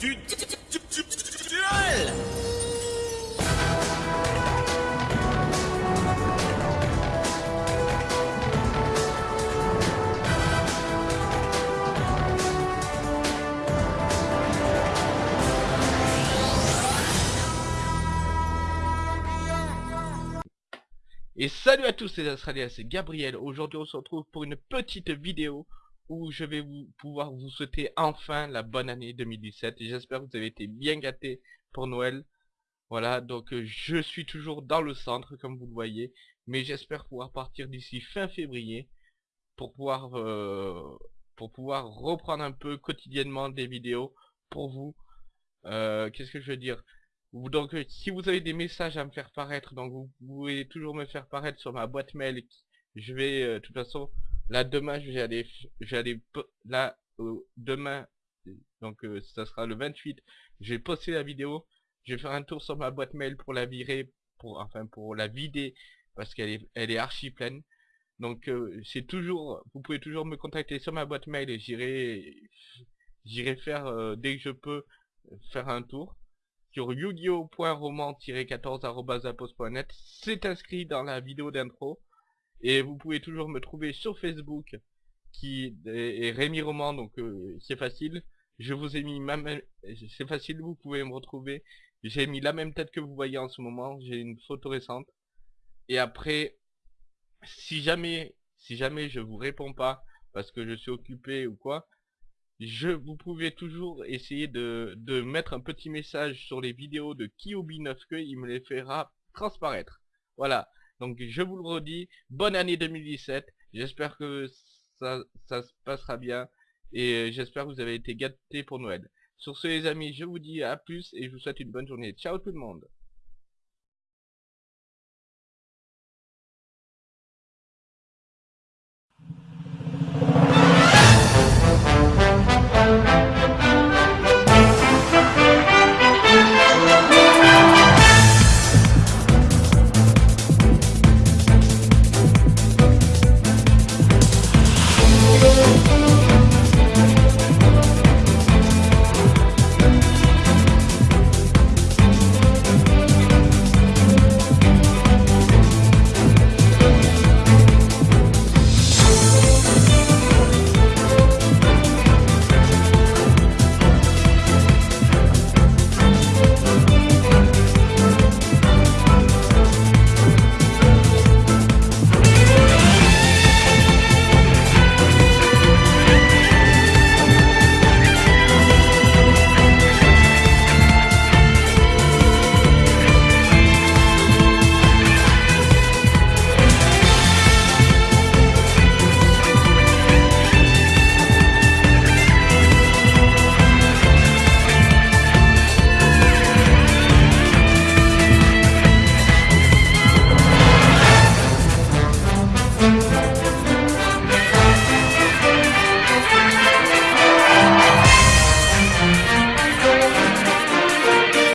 Et salut à tous les Australiens, c'est Gabriel. Aujourd'hui on se retrouve pour une petite vidéo où je vais vous pouvoir vous souhaiter enfin la bonne année 2017. J'espère que vous avez été bien gâtés pour Noël. Voilà, donc euh, je suis toujours dans le centre comme vous le voyez. Mais j'espère pouvoir partir d'ici fin février pour pouvoir, euh, pour pouvoir reprendre un peu quotidiennement des vidéos pour vous. Euh, qu'est-ce que je veux dire? Donc si vous avez des messages à me faire paraître, donc vous pouvez toujours me faire paraître sur ma boîte mail. Je vais, de toute façon, Là, demain, je vais aller, là, demain, donc euh, ça sera le 28, je vais poster la vidéo, je vais faire un tour sur ma boîte mail pour la virer, pour, enfin, pour la vider, parce qu'elle est, elle est archi pleine. Donc, euh, c'est toujours, vous pouvez toujours me contacter sur ma boîte mail et j'irai, j'irai faire, euh, dès que je peux, faire un tour sur yu-gi-oh.roman-14.net. C'est inscrit dans la vidéo d'intro. Et vous pouvez toujours me trouver sur Facebook, qui est Rémi Roman, donc euh, c'est facile. Je vous ai mis ma même... C'est facile, vous pouvez me retrouver. J'ai mis la même tête que vous voyez en ce moment, j'ai une photo récente. Et après, si jamais, si jamais je vous réponds pas, parce que je suis occupé ou quoi, je, vous pouvez toujours essayer de, de mettre un petit message sur les vidéos de Kiobi 9 que il me les fera transparaître. Voilà. Donc je vous le redis, bonne année 2017. J'espère que ça, ça se passera bien. Et euh, j'espère que vous avez été gâtés pour Noël. Sur ce les amis, je vous dis à plus et je vous souhaite une bonne journée. Ciao tout le monde